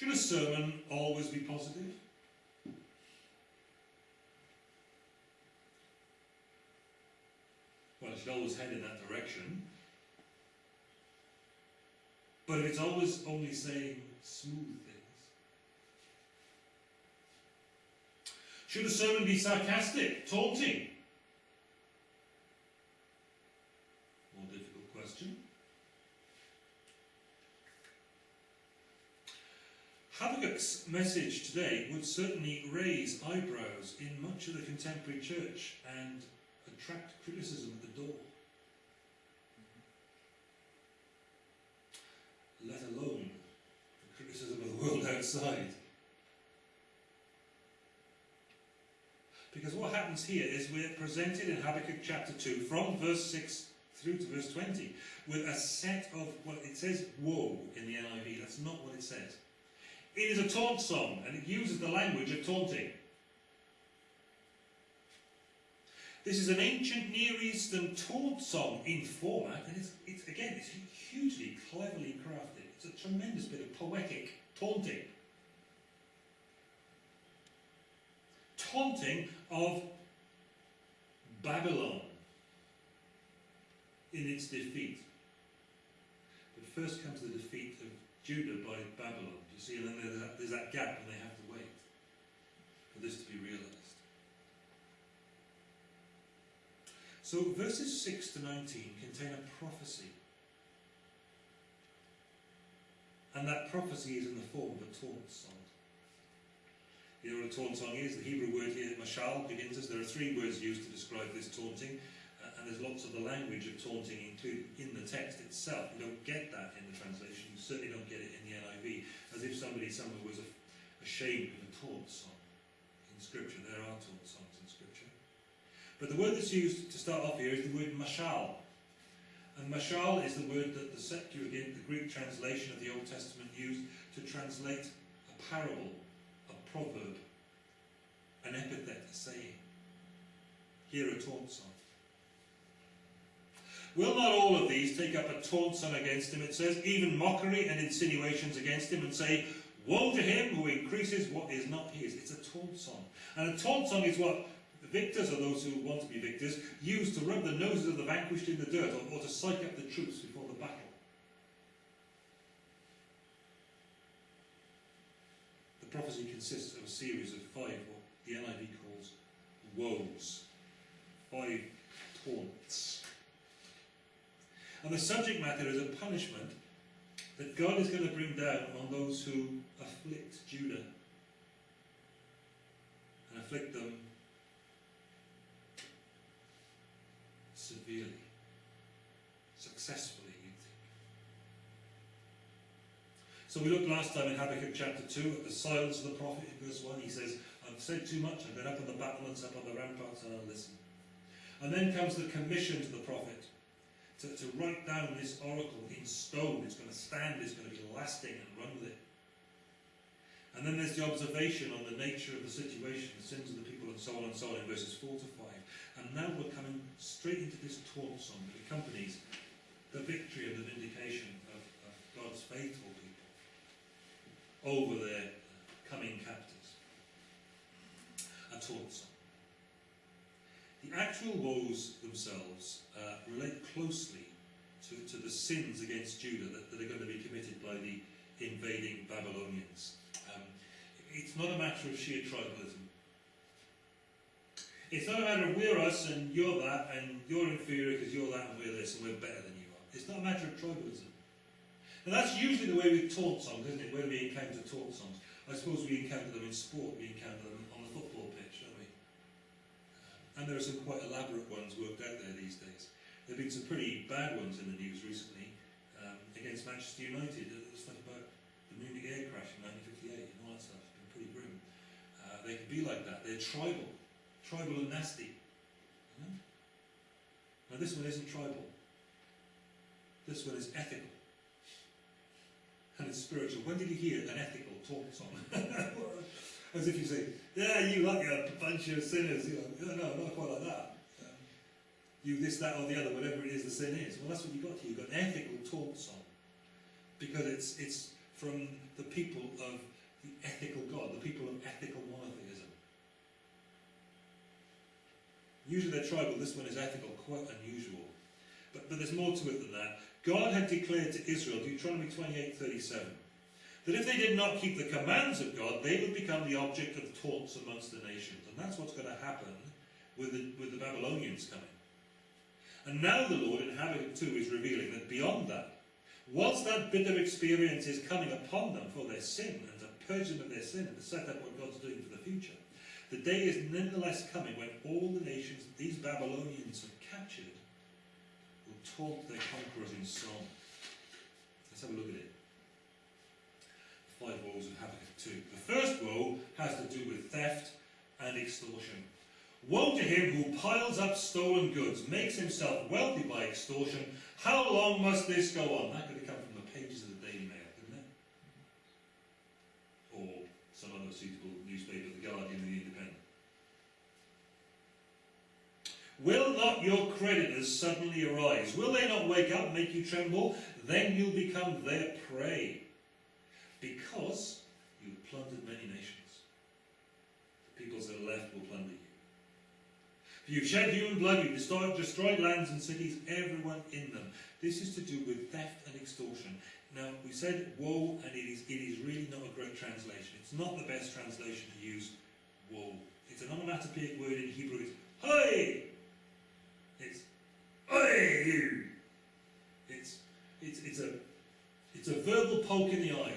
Should a sermon always be positive? Well, it should always head in that direction. But if it's always only saying smooth things, should a sermon be sarcastic, taunting? More difficult question. Habakkuk's message today would certainly raise eyebrows in much of the contemporary church and attract criticism at the door. Let alone the criticism of the world outside. Because what happens here is we're presented in Habakkuk chapter 2 from verse 6 through to verse 20 with a set of what it says woe in the NIV. That's not what it says. It is a taunt song and it uses the language of taunting. This is an ancient Near Eastern taunt song in format, and it's, it's again, it's hugely cleverly crafted. It's a tremendous bit of poetic taunting. Taunting of Babylon in its defeat. But first comes the defeat of Judah by Babylon. You see, and then there's that, there's that gap, and they have to wait for this to be realized. So verses 6 to 19 contain a prophecy. And that prophecy is in the form of a taunt song. You know what a taunt song is? The Hebrew word here, mashal, begins us. There are three words used to describe this taunting uh, and there's lots of the language of taunting included in the text itself. You don't get that in the translation. You certainly don't get it in the NIV. As if somebody somewhere was ashamed of a taunt song in Scripture. There are taunt songs in Scripture. But the word that's used to start off here is the word mashal. And mashal is the word that the Septuagint, the Greek translation of the Old Testament, used to translate a parable, a proverb, an epithet, a saying. Here a taunt song. Will not all of these take up a taunt song against him, it says, even mockery and insinuations against him, and say, Woe to him who increases what is not his. It's a taunt song. And a taunt song is what victors, or those who want to be victors, use to rub the noses of the vanquished in the dirt, or, or to psych up the troops before the battle. The prophecy consists of a series of five, what the NIV calls woes. Five taunts. And the subject matter is a punishment that God is going to bring down on those who afflict Judah and afflict them severely, successfully, you think. So we looked last time in Habakkuk chapter 2 at the silence of the prophet in verse 1. He says, I've said too much, I've been up on the battlements, up on the ramparts, and I'll listen. And then comes the commission to the prophet to, to write down this oracle in stone. It's going to stand, it's going to be lasting, and run with it. And then there's the observation on the nature of the situation, the sins of the people, and so on and so on in verses 4 to 5. And now we're coming straight into this taunt song that accompanies the victory and the vindication of, of God's faithful people over their coming captors. A taunt song. The actual woes themselves uh, relate closely to, to the sins against Judah that, that, are going to be committed by the invading Babylonians. Um, it's not a matter of sheer tribalism. It's not a matter of we're us and you're that and you're inferior because you're that and we're this and we're better than you are. It's not a matter of tribalism. And that's usually the way we taunt songs, isn't it? When we encounter taunt songs. I suppose we encounter them in sport, we encounter them on the football pitch, don't we? And there are some quite elaborate ones worked out there these days. There have been some pretty bad ones in the news recently um, against Manchester United. The stuff about the Munich air crash in 1958 and all that stuff. It's been pretty grim. Uh, they can be like that. They're tribal. Tribal and nasty. Now this one isn't tribal. This one is ethical. And it's spiritual. When did you hear an ethical talk song? As if you say, yeah, you like a bunch of sinners. You know, no, no, not quite like that. Um, you this, that, or the other, whatever it is the sin is. Well, that's what you've got here. You've got an ethical taunt song. Because it's, it's from the people of the ethical God, the people of ethical monotheism. Usually they're tribal, this one is ethical, quite unusual. But, but there's more to it than that. God had declared to Israel, Deuteronomy 28:37, that if they did not keep the commands of God, they would become the object of taunts amongst the nations. And that's what's going to happen with the, with the Babylonians coming. And now the Lord in Habakkuk 2 is revealing that beyond that, whilst that bitter experience is coming upon them for their sin and to purge them of their sin and to set up what God's doing for the future, the day is nonetheless coming when all the nations these Babylonians have captured will taunt their conquerors in song. Let's have a look at it. Five woes of Habakkuk 2. The first woe has to do with theft and extortion. Woe to him who piles up stolen goods, makes himself wealthy by extortion. How long must this go on? That could have come from the pages of the Daily Mail, couldn't it? Or some other suitable newspaper, The Guardian or The Independent. Will not your creditors suddenly arise? Will they not wake up and make you tremble? Then you'll become their prey. Because you've plundered many nations. The peoples that are left will plunder you. You've shed human blood, you've destroyed, destroyed lands and cities, everyone in them. This is to do with theft and extortion. Now, we said woe, and it is, it is really not a great translation. It's not the best translation to use woe. It's an onomatopoeic word in Hebrew. It's hey! It's hey! It's, it's, it's, a, it's a verbal poke in the eye.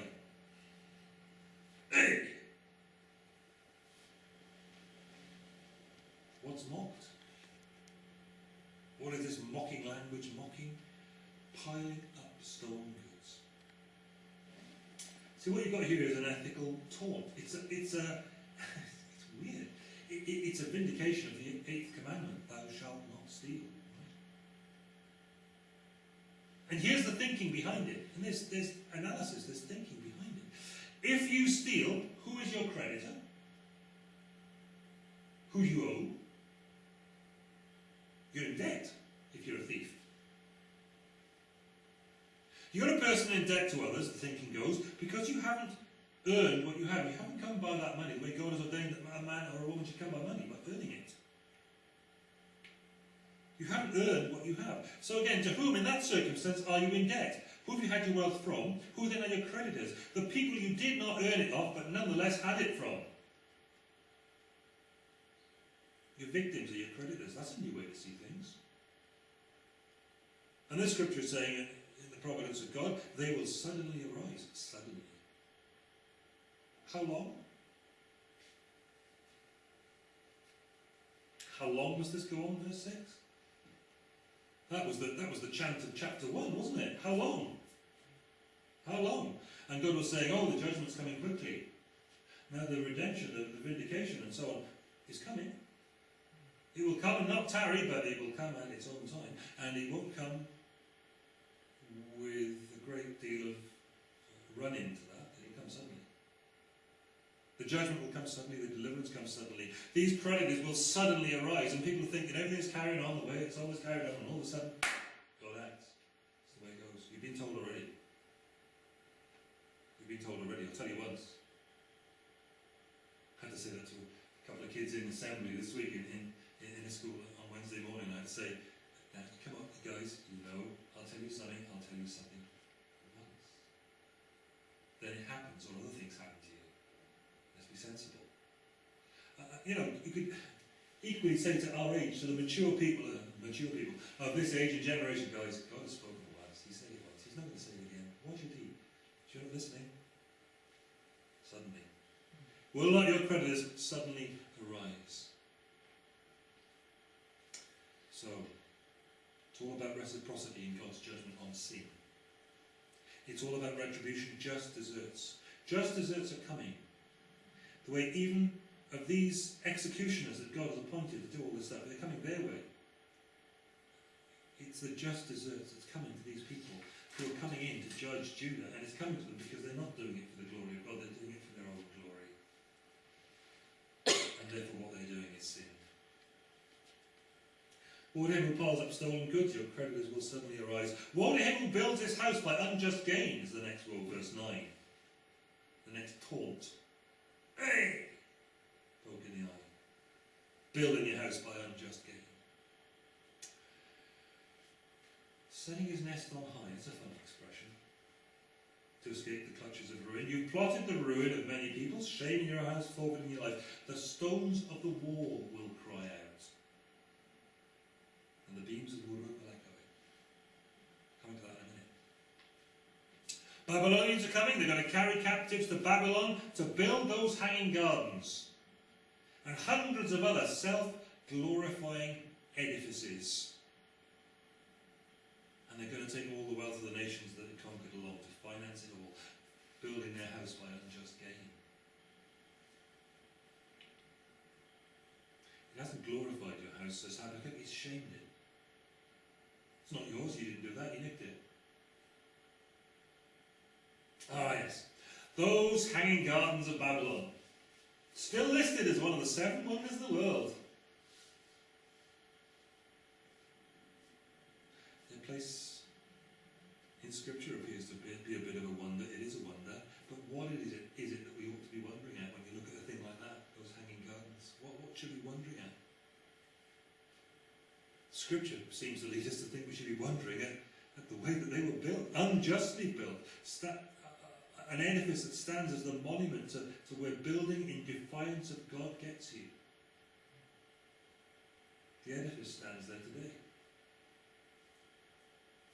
What's mocked? What is this mocking language mocking? Piling up stolen goods. See, what you've got here is an ethical taunt. It's a, it's a, it's weird. It, it, it's a vindication of the eighth commandment: "Thou shalt not steal." And here's the thinking behind it. And there's, there's analysis, there's thinking behind it. If you steal, who is your creditor? Who you owe? You're in debt if you're a thief. You're a person in debt to others, the thinking goes, because you haven't earned what you have. You haven't come by that money the way God has ordained that a man or a woman should come by money, by earning it. You haven't earned what you have. So again, to whom in that circumstance are you in debt? Who have you had your wealth from? Who then are your creditors? The people you did not earn it off, but nonetheless had it from. Your victims are your creditors. That's a new way to see things. And this scripture is saying, in the providence of God, they will suddenly arise. Suddenly. How long? How long must this go on, verse 6? That was the, that was the chant of chapter 1, wasn't it? How long? How long? And God was saying, oh, the judgment's coming quickly. Now the redemption, the, the vindication and so on is coming. It will come and not tarry, but it will come at its own time. And it won't come with a great deal of run into that. The judgment will come suddenly, the deliverance comes suddenly. These creditors will suddenly arise, and people think that everything's carrying on the way it's always carried on, and all of a sudden, God acts. That's the way it goes. You've been told already. You've been told already. I'll tell you once. I had to say that to a couple of kids in assembly this week in, in, in a school on Wednesday morning. I had to say, now, come on, guys, you know, I'll tell you something, I'll tell you something once. Then it happens, or other things happen to you. Let's be sensible. Uh, uh, you know, you could equally say to our age, to the mature people, uh, mature people of this age and generation, guys, God has spoken once. He said it once. He's not going to say it again. Why should he? You're not listening. Suddenly. Will not your creditors suddenly arise? So, it's all about reciprocity in God's judgment on sin. It's all about retribution, just deserts. Just deserts are coming. The way even of these executioners that God has appointed to do all this stuff, they're coming their way. It's the just deserts that's coming to these people who are coming in to judge Judah, and it's coming to them because they're not doing it for the glory of God, they're doing it for their own glory. and therefore what they're doing is sin. Woe to him who piles up stolen goods, your creditors will suddenly arise. Woe to him who builds his house by unjust gain, is the next woe, verse 9. The The next taunt. Hey! Poke in the eye. Building your house by unjust gain. Setting his nest on high is a fun expression. To escape the clutches of ruin. You've plotted the ruin of many people, shaming your house, forfeiting your life. The stones of the wall will cry out. And the beams of the woodwork will echo it. Coming to that in a minute. Babylonians are coming, they're going to carry captives to Babylon to build those hanging gardens and hundreds of other self glorifying edifices. And they're going to take all the wealth of the nations that they conquered along to finance it all, building their house by unjust gain. It hasn't glorified your house, so sad. says Habakkuk, it's shamed it. It's not yours, you didn't do that, you nicked it. Ah, yes. Those hanging gardens of Babylon, still listed as one of the seven wonders of the world. Their place in Scripture appears to be, a bit of a wonder. It is a wonder. But what is it, is it that we ought to be wondering at when you look at a thing like that, those hanging gardens? What, what should we be wondering at? Scripture seems to lead us to think we should be wondering at, at the way that they were built, unjustly built. An edifice that stands as the monument to, to where building in defiance of God gets you. The edifice stands there today.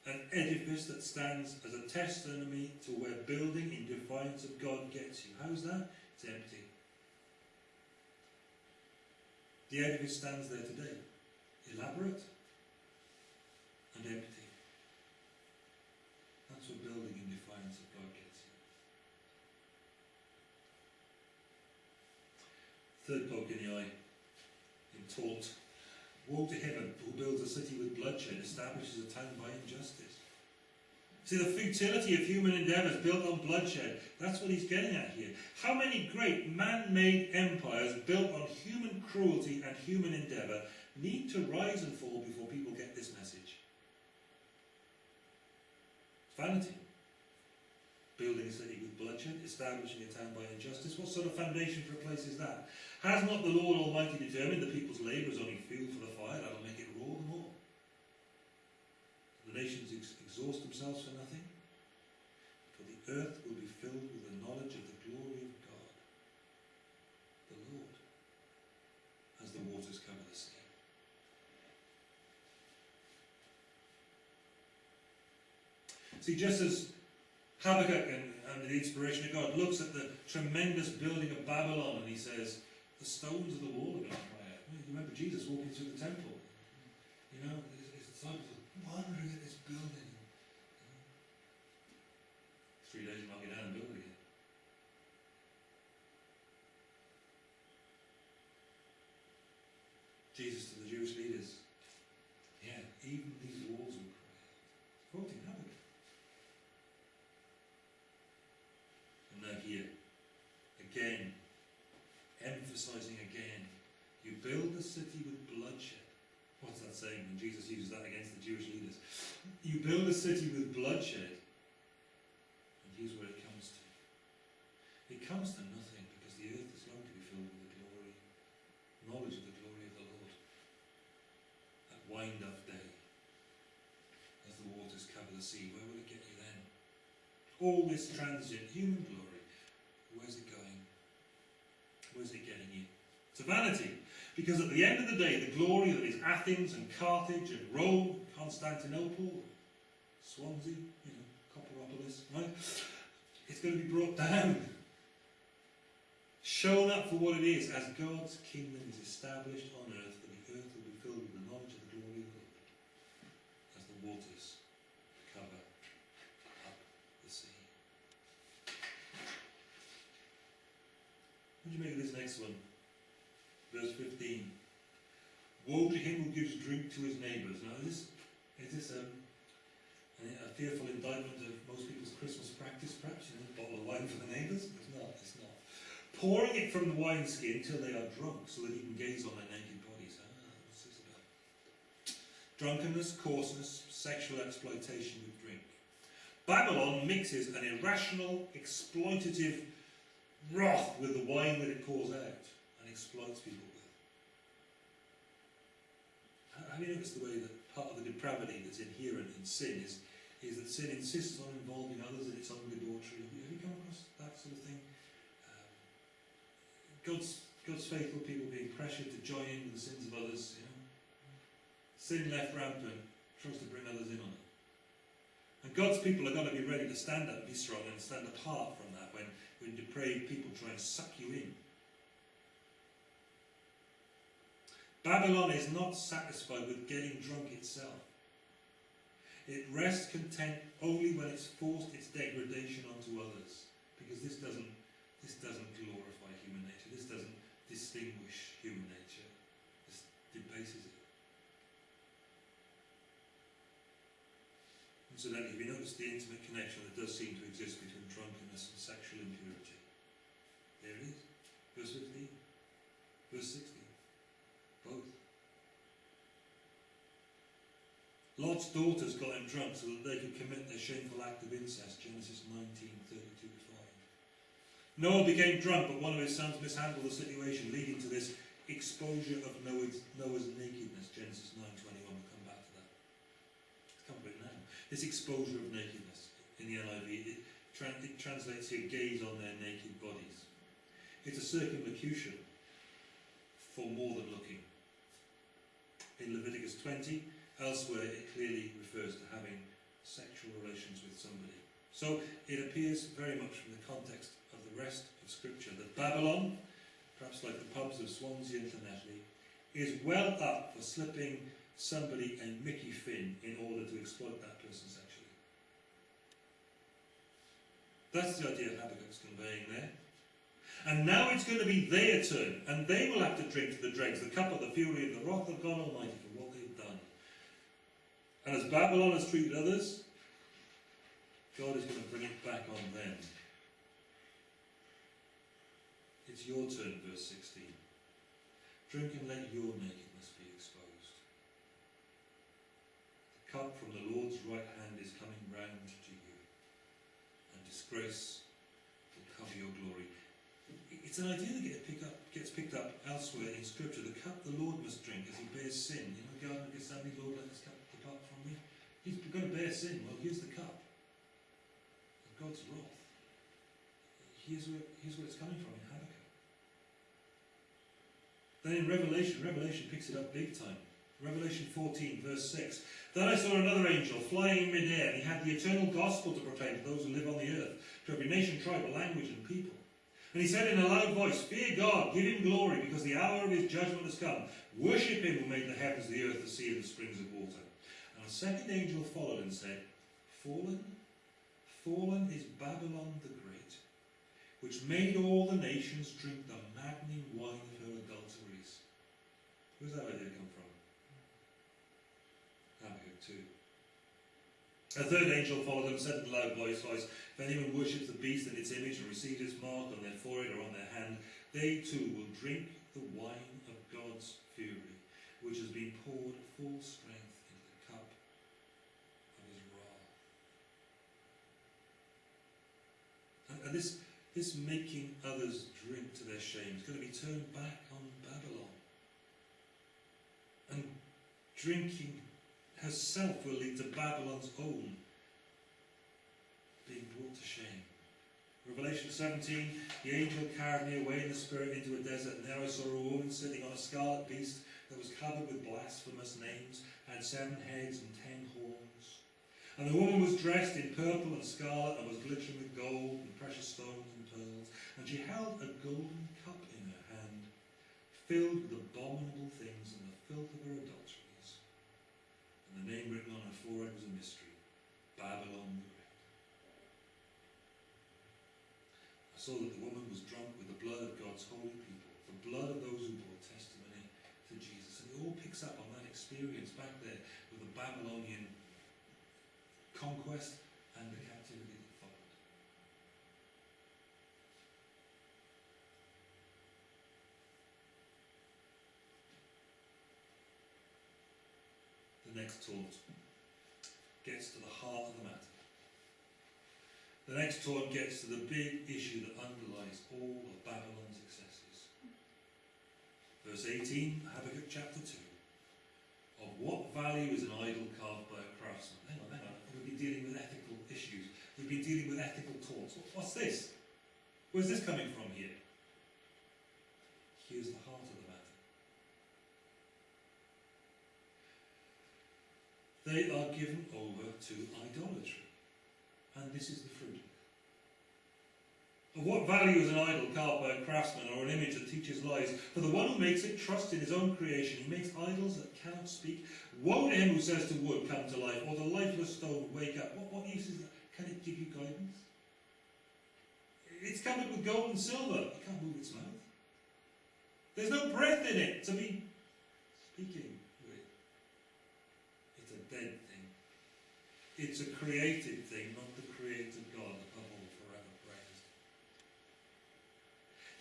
An edifice that stands as a testimony to where building in defiance of God gets you. How's that? It's empty. The edifice stands there today. Elaborate and empty. That's what building in defiance of God gets you. Third poke in the eye, in taunt. Woe to him who builds a city with bloodshed, establishes a town by injustice. See, the futility of human endeavours built on bloodshed, that's what he's getting at here. How many great man made empires built on human cruelty and human endeavour need to rise and fall before people get this message? Vanity. Building a city with bloodshed, establishing a town by injustice. What sort of foundation for a place is that? Has not the Lord Almighty determined that people's labour is only fuel for the fire that'll make it roar the more? The nations ex- exhaust themselves for nothing, for the earth will be filled with the knowledge of the glory of God, the Lord, as the waters cover the sea. See, just as Habakkuk, and, under the inspiration of God, looks at the tremendous building of Babylon and he says, the stones of the wall are cry out. You remember Jesus walking through the temple? You know, his, disciples were wondering at this building. Three days knock it down and build it again. Jesus to the Jewish leaders. Yeah, even these walls will cry out. Quoting Habakkuk. And now here, again, emphasizing again, you build a city with bloodshed. What's that saying? when Jesus uses that against the Jewish leaders. You build a city with bloodshed, and here's where it comes to. It comes to nothing because the earth is going to be filled with the glory, knowledge of the glory of the Lord. That wind up day, as the waters cover the sea, where will it get you then? All this transient human glory, where's it going? Where's it getting you? To vanity. Because at the end of the day, the glory that is Athens and Carthage and Rome, Constantinople, Swansea, you know, Copperopolis, right? It's going to be brought down. Shown up for what it is, as God's kingdom is established on earth, that the earth will be filled with the knowledge of the glory of God, as the waters cover up the sea. What do you make of this next one? Verse 15. Woe to him who gives drink to his neighbours. Now, is this, is this um, a fearful indictment of most people's Christmas practice, perhaps? You know, a bottle of wine for the neighbours? It's not, it's not. Pouring it from the wineskin till they are drunk, so that he can gaze on their naked bodies. Ah, what's this about? Drunkenness, coarseness, sexual exploitation with drink. Babylon mixes an irrational, exploitative wrath with the wine that it pours out and exploits people noticed the way that part of the depravity that's inherent in sin is, is that sin insists on involving others in its own debauchery? Have you, have you come across that sort of thing? Um, God's, God's faithful people being pressured to join in the sins of others, you know? Sin left rampant tries to bring others in on it. And God's people are going to be ready to stand up, be strong, and stand apart from that when, when depraved people try and suck you in. Babylon is not satisfied with getting drunk itself. It rests content only when it's forced its degradation onto others, because this doesn't, this doesn't glorify human nature. This doesn't distinguish human nature. This debases it. Incidentally, have you noticed the intimate connection that does seem to exist between drunkenness and sexual impurity? There it is. Verse 15. Verse 16. Both. Lot's daughters got him drunk so that they could commit their shameful act of incest. Genesis 19, 32 5. Noah became drunk, but one of his sons mishandled the situation, leading to this exposure of Noah's, Noah's nakedness. Genesis 9, 21. We'll come back to that. Let's come to it now. This exposure of nakedness in the NIV, it, tra it translates here gaze on their naked bodies. It's a circumlocution for more than looking. In Leviticus 20, Elsewhere, it clearly refers to having sexual relations with somebody. So it appears very much from the context of the rest of Scripture that Babylon, perhaps like the pubs of Swansea and Llanelli, is well up for slipping somebody a Mickey Finn in order to exploit that person sexually. That's the idea Habakkuk's conveying there. And now it's going to be their turn, and they will have to drink to the dregs the cup of the fury of the wrath of God Almighty for what they've done. And as Babylon has treated others, God is going to bring it back on them. It's your turn, verse 16. Drink and let your nakedness be exposed. The cup from the Lord's right hand is coming round to you, and disgrace will cover your glory. It's an idea that get pick up, gets picked up elsewhere in Scripture. The cup the Lord must drink as he bears sin. You know, the Garden of Gethsemane, Lord, let this cup me. He's going to bear sin. Well, here's the cup of God's wrath. Here's where, here's where it's coming from in Habakkuk. Then in Revelation, Revelation picks it up big time. Revelation 14, verse 6. Then I saw another angel flying in midair, and he had the eternal gospel to proclaim to those who live on the earth, to every nation, tribe, language, and people. And he said in a loud voice, Fear God, give him glory, because the hour of his judgment has come. Worship him who made the heavens, the earth, the sea, and the springs of water. A second angel followed and said, Fallen, fallen is Babylon the Great, which made all the nations drink the maddening wine of her adulteries. Where's that idea come from? Habakkuk 2. A third angel followed them, said in a loud voice, If anyone worships the beast and its image and receives its mark on their forehead or on their hand, they too will drink the wine of God's fury, which has been poured full strength into the cup of his wrath. And, this, this making others drink to their shame is going to be turned back on Babylon. And drinking herself will lead to Babylon's own being brought to shame. Revelation 17, the angel carried me away in the spirit into a desert, and there I saw a woman sitting on a scarlet beast that was covered with blasphemous names, had seven heads and ten horns. And the woman was dressed in purple and scarlet, and was glittering with gold and precious stones and pearls. And she held a golden cup in her hand, filled with abominable things and the filth of her adulteries. And the name written on her forehead was a mystery Babylon the Great. I saw that the woman was drunk with the blood of God's holy people, the blood of those who bore testimony to Jesus. And it all picks up on that experience back there conquest and the captivity that followed. The next thought gets to the heart of the matter. The next taunt gets to the big issue that underlies all of Babylon's excesses. Verse 18, Habakkuk chapter 2. Of what value is an idol carved by a craftsman? Hang on, hang on. We've been dealing with ethical issues. We've been dealing with ethical taunts. What's this? Where's this coming from here? Here's the heart of the matter. They are given over to idolatry. And this is the fruit. Of what value is an idol carved by a craftsman or an image that teaches lies? For the one who makes it trusts in his own creation. He makes idols that cannot speak. Woe to him who says to wood, come to life, or the lifeless stone, wake up. What, what use is that? Can it give you guidance? It's covered with gold and silver. You can't move its mouth. There's no breath in it to be speaking with. It's a dead thing. It's a created thing, not the created God above all forever praised.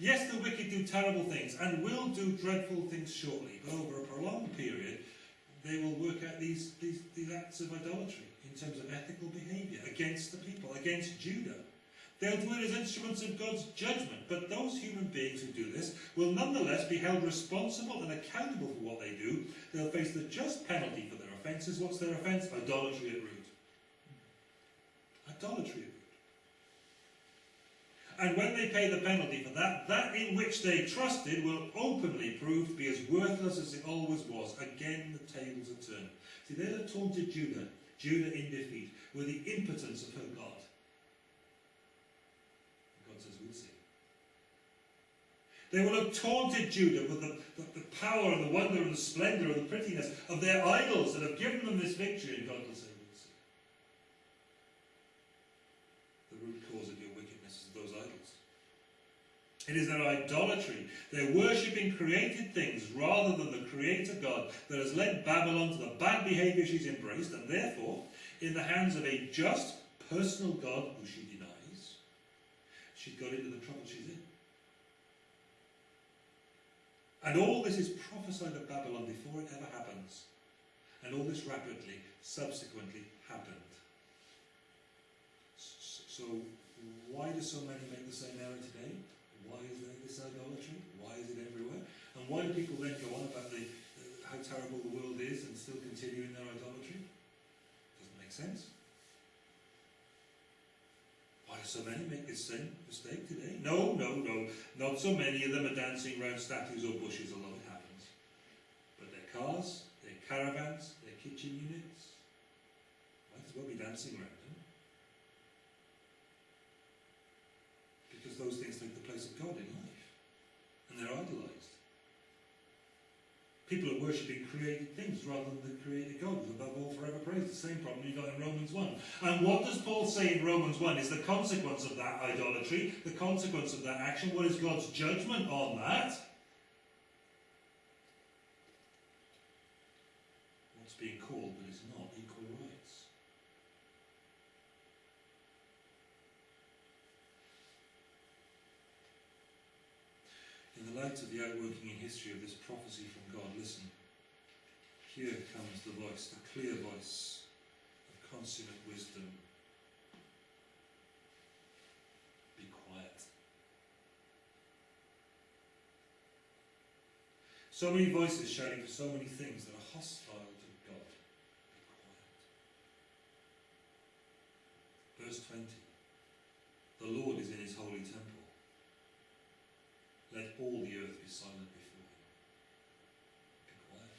Yes, the wicked do terrible things and will do dreadful things shortly, but over a prolonged period, they will work out these, these, these acts of idolatry in terms of ethical behaviour against the people, against Judah. They'll do it as instruments of God's judgment, but those human beings who do this will nonetheless be held responsible and accountable for what they do. They'll face the just penalty for their offences. What's their offence? Idolatry at root. Idolatry at root. And when they pay the penalty for that, that in which they trusted will openly prove to be as worthless as it always was. Again, the tables are turned. See, they'll have taunted Judah, Judah in defeat, with the impotence of her God. God says, we'll see. They will have taunted Judah with the, the, the, power and the wonder and the splendour and the prettiness of their idols that have given them this victory, and God will say, We'll see. The root cause of your wickedness is those idols. It is their idolatry, their worshipping created things rather than the Creator God that has led Babylon to the bad behaviour she's embraced, and therefore, in the hands of a just, personal God who she denies, she's got into the trouble she's in. And all this is prophesied of Babylon before it ever happens. And all this rapidly, subsequently happened. So, why do so many make the same error today? Why is there this idolatry? Why is it everywhere? And why do people then go on about the, uh, how terrible the world is and still continue in their idolatry? Doesn't make sense. Why do so many make this same mistake today? No, no, no. Not so many of them are dancing around statues or bushes, although it happens. But their cars, their caravans, their kitchen units, might as well be dancing around them. Those things take the place of God in life. And they're idolised. People are worshipping created things rather than the created God above all forever praised. The same problem you got in Romans 1. And what does Paul say in Romans 1 is the consequence of that idolatry, the consequence of that action. What is God's judgment on that? What's being called but is not equal rights. In the light of the outworking in history of this prophecy from God, listen. Here comes the voice, the clear voice of consummate wisdom. Be quiet. So many voices shouting for so many things that are hostile to God. Be quiet. Verse 20. The Lord is in his holy temple. Let all the earth be silent before him. Be quiet.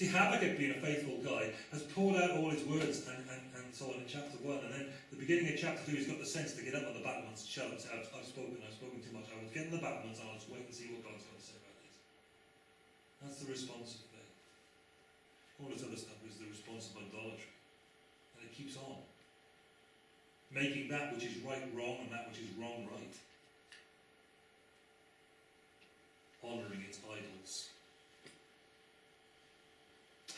See, Habakkuk, being a faithful guy, has poured out all his words and, and, and so on in chapter 1, and then the beginning of chapter 2, he's got the sense to get up on the battlements and shout and say, I've, spoken, I've spoken too much, I will get on the battlements and I'll just wait and see what God's going to say about this. That's the response of faith. All this other stuff is the response of idolatry. And it keeps on. Making that which is right wrong and that which is wrong right honouring its idols.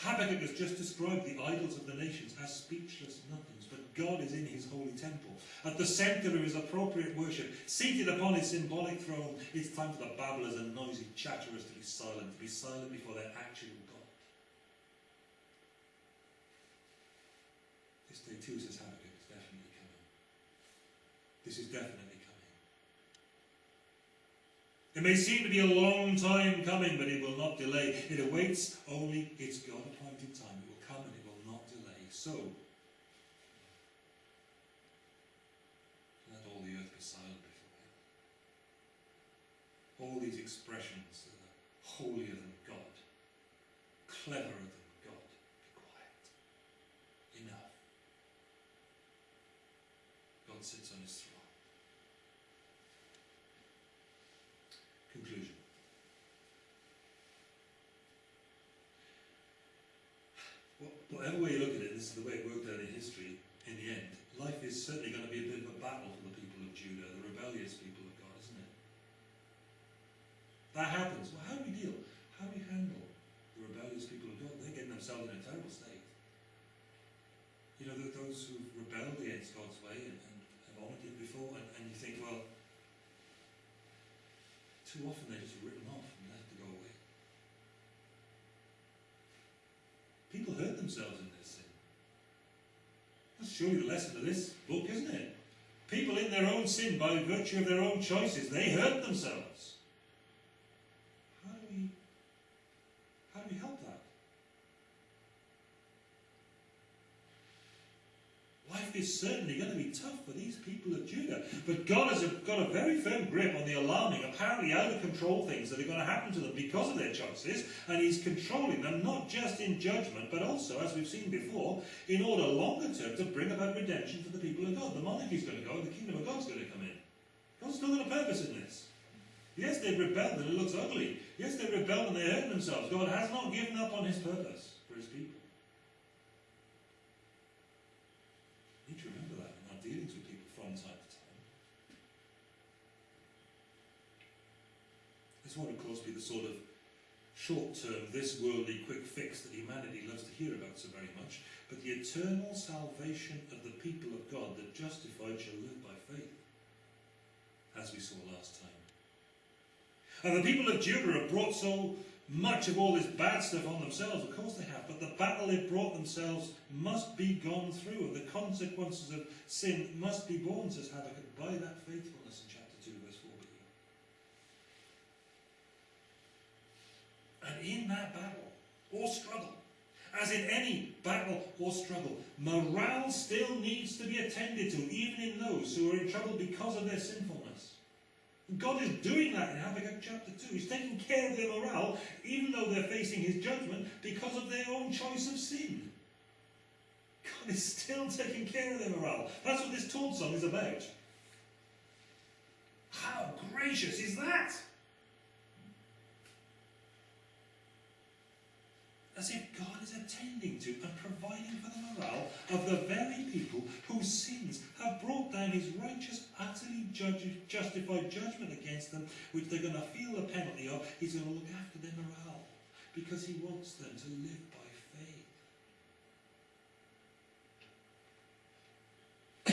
Habakkuk has just described the idols of the nations as speechless nothings, but God is in his holy temple. At the center of his appropriate worship, seated upon his symbolic throne, it's time for the babblers and noisy chatterers to be silent, to be silent before their actual God. This day too, says Habakkuk, is definitely coming. This is definitely it may seem to be a long time coming, but it will not delay. It awaits only its God appointed time. It will come and it will not delay. So, let all the earth be silent before him. All these expressions that are holier than God, cleverer than God, be quiet. Enough. God sits on his throne. Conclusion. Wha- Whatever way you look at it, this is the way it worked out in history, in the end, life is certainly going to be a bit of a battle for the people of Judah, the rebellious people of God, isn't it? That happens. Well, how do we deal? How do we handle the rebellious people of God? They're getting themselves in a terrible state. You know, those who've rebelled against God's way and, and have honoured it before, and, and you think, well, too often they're just written off and left to go away. People hurt themselves in their sin. That's surely the lesson of this book, isn't it? People in their own sin, by virtue of their own choices, they hurt themselves. How do we how do we help that? Life is certainly going to be tough for these people of Judah. But God has got a very firm grip on the alarming, apparently out of control things that are going to happen to them because of their choices. And He's controlling them not just in judgment, but also, as we've seen before, in order longer term to bring about redemption for the people of God. The monarchy is going to go the kingdom of God's going to come in. God's still got a purpose in this. Yes, they've rebelled and it looks ugly. Yes, they've rebelled and they hurt themselves. God has not given up on His purpose for His people. We need to remember that in our dealings with people from time to time. This won't, of course, be the sort of short term, this worldly quick fix that humanity loves to hear about so very much, but the eternal salvation of the people of God, the justified shall live by faith, as we saw last time. And the people of Judah have brought so much of all this bad stuff on themselves, of course they have, but the battle they've brought themselves must be gone through, and the consequences of sin must be borne, says Habakkuk, by that faithfulness in chapter 2, verse 4b. And in that battle, or struggle, as in any battle or struggle, morale still needs to be attended to, even in those who are in trouble because of their sinfulness. God is doing that in Habakkuk chapter 2. He's taking care of their morale, even though they're facing his judgment, because of their own choice of sin. God is still taking care of their morale. That's what this taunt song is about. How gracious is that? As if God is attending to and providing for the morale of the very people whose sins have brought down his righteous, utterly justified judgment against them, which they're going to feel the penalty of. He's going to look after their morale because he wants them to live by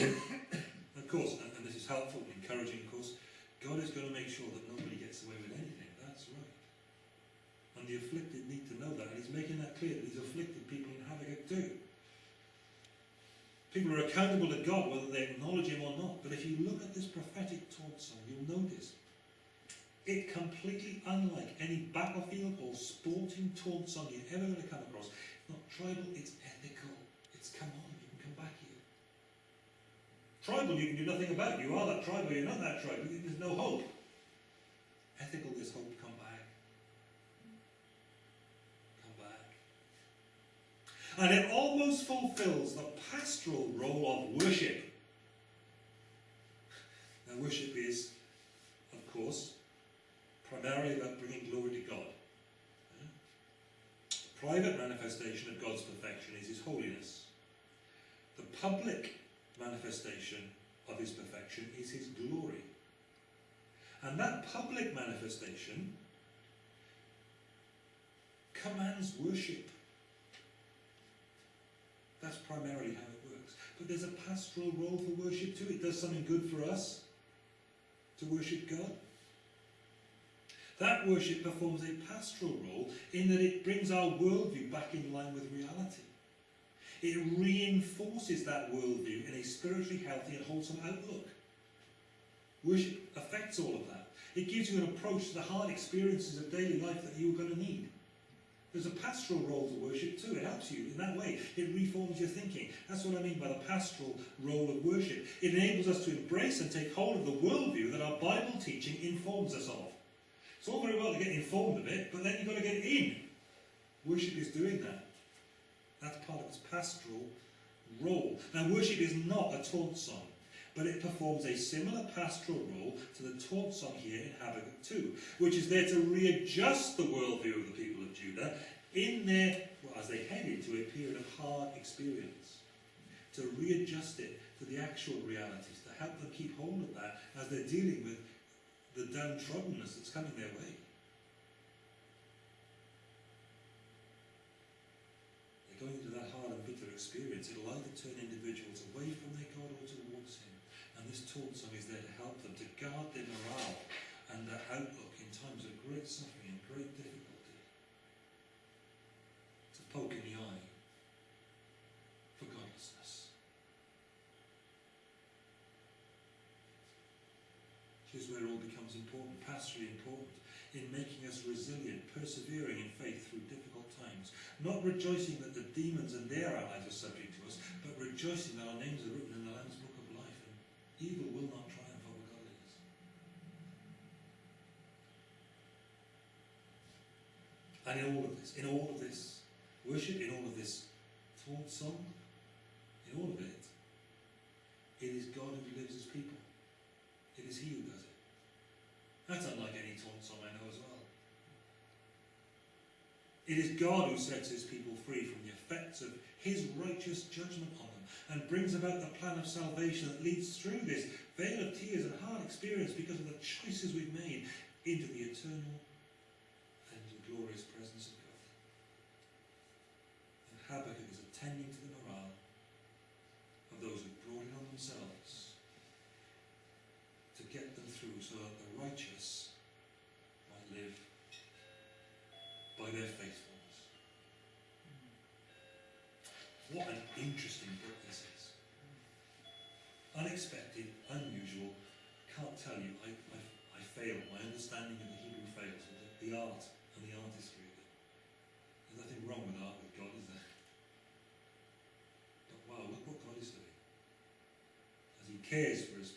faith. of course, and, and this is helpful, and encouraging, of course, God is going to make sure that nobody gets away with anything. The afflicted need to know that, and he's making that clear that he's afflicted people in Habakkuk too. People are accountable to God whether they acknowledge him or not. But if you look at this prophetic taunt song, you'll notice it completely unlike any battlefield or sporting taunt song you're ever going to come across. It's not tribal, it's ethical. It's come on, you can come back here. Tribal you can do nothing about. You are that tribe or you're not that tribe. There's no hope. Ethical, there's hope. Come back. Come back. And it almost fulfills the pastoral role of worship. Now, worship is, of course, primarily about bringing glory to God. The private manifestation of God's perfection is His holiness. The public manifestation of His perfection is His glory. And that public manifestation commands worship. That's primarily how it works. But there's a pastoral role for worship too. It does something good for us to worship God. That worship performs a pastoral role in that it brings our worldview back in line with reality. It reinforces that worldview in a spiritually healthy and wholesome outlook. Worship affects all of that. It gives you an approach to the hard experiences of daily life that you're going to need. There's a pastoral role to worship too. It helps you in that way. It reforms your thinking. That's what I mean by the pastoral role of worship. It enables us to embrace and take hold of the worldview that our Bible teaching informs us of. It's all very well to get informed of it, but then you've got to get in. Worship is doing that. That's part of its pastoral role. Now, worship is not a taunt song but it performs a similar pastoral role to the taunt song here in Habakkuk 2, which is there to readjust the worldview of the people of Judah in their, well, as they head into a period of hard experience, to readjust it to the actual realities, to help them keep hold of that as they're dealing with the downtroddenness that's coming their way. They're going into that hard and bitter experience. It'll either turn individuals away from their God or towards Him. This is there to help them to guard their morale and their outlook in times of great suffering and great difficulty. It's a poke in the eye for godlessness. Here's where it all becomes important, pastorally important, in making us resilient, persevering in faith through difficult times. Not rejoicing that the demons and their allies are subject to us, but rejoicing that our names are written in the Lamb's book. Evil will not triumph over godliness. And in all of this, in all of this worship, in all of this taunt song, in all of it, it is God who delivers his people. It is he who does it. That's unlike any taunt song I know as well. It is God who sets his people free from the effects of his righteous judgment on and brings about the plan of salvation that leads through this vale of tears and hard experience because of the choices we've made into the eternal and glorious presence of God. And Habakkuk is attending to the morale of those who brought it on themselves to get them through so that the righteous might live by their faithfulness. What an interesting understanding of the Hebrew fails. The, art and the artistry of it. There's nothing wrong with art with God, is there? But wow, look what God is doing. As He cares for His